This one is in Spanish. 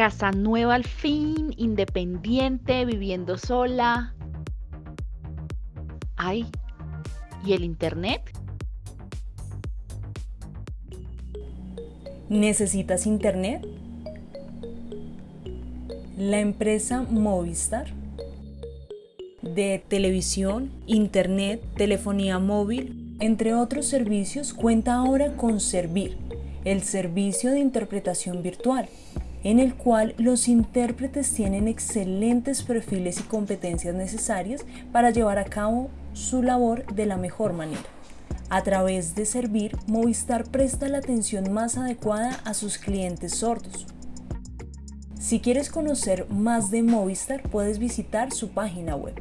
casa nueva al fin, independiente, viviendo sola. Ay, ¿y el internet? ¿Necesitas internet? La empresa Movistar de televisión, internet, telefonía móvil, entre otros servicios, cuenta ahora con Servir, el servicio de interpretación virtual, en el cual los intérpretes tienen excelentes perfiles y competencias necesarias para llevar a cabo su labor de la mejor manera. A través de Servir, Movistar presta la atención más adecuada a sus clientes sordos. Si quieres conocer más de Movistar, puedes visitar su página web